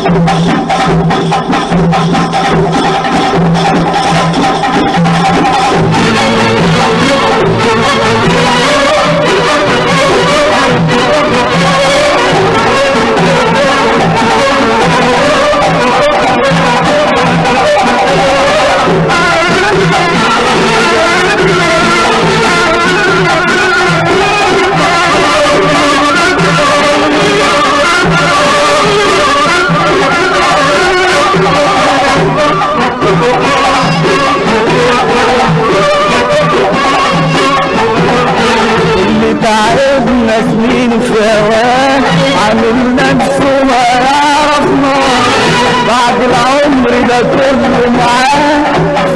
Thank you. عامل نفسه ما يعرفنا بعد العمر ده كله معاه.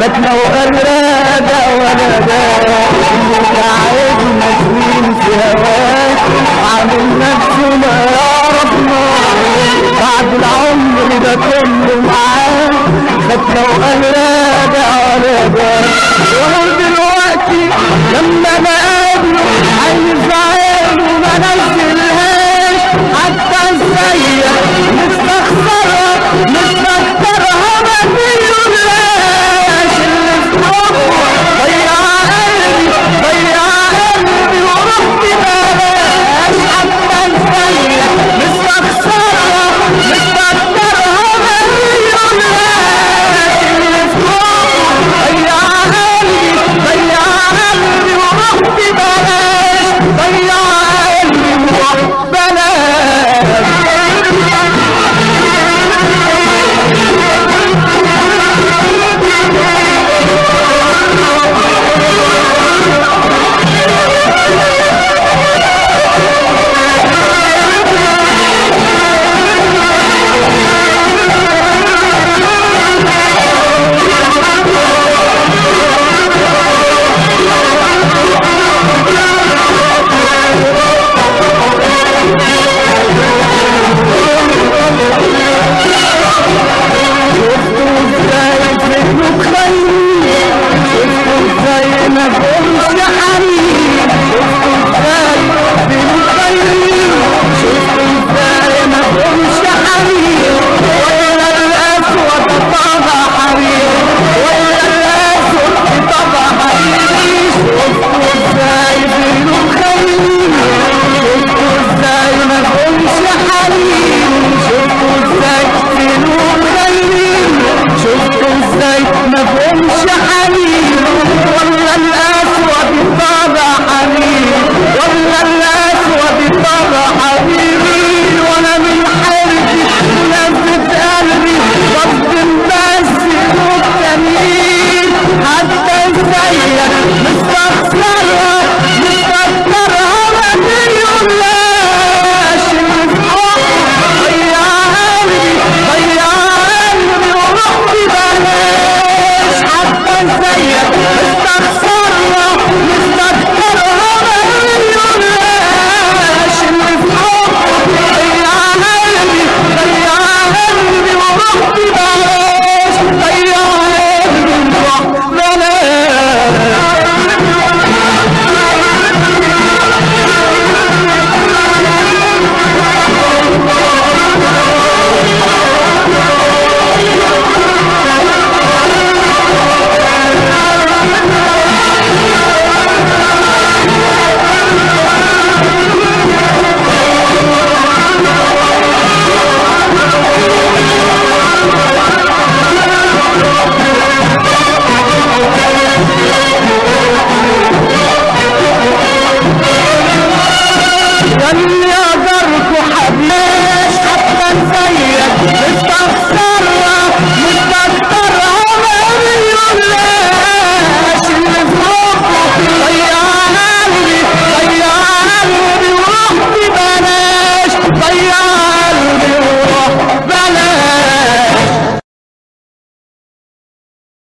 فاتنا ده ولا ده. تعبنا سنين في هواه عامل نفسه ما يعرفنا بعد العمر ده كله معاه. فاتنا ده ولا ده. وهو دلوقتي لما